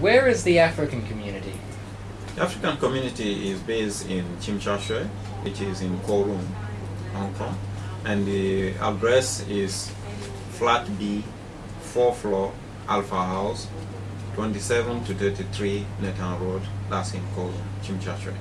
Where is the African community? The African community is based in Tsim Sha Tsui, which is in Kowloon, Hong Kong. And the address is flat B, 4 floor, Alpha House, 27 to 33 Nathan Road, that's in Kowloon, Tsim Sha Tsui.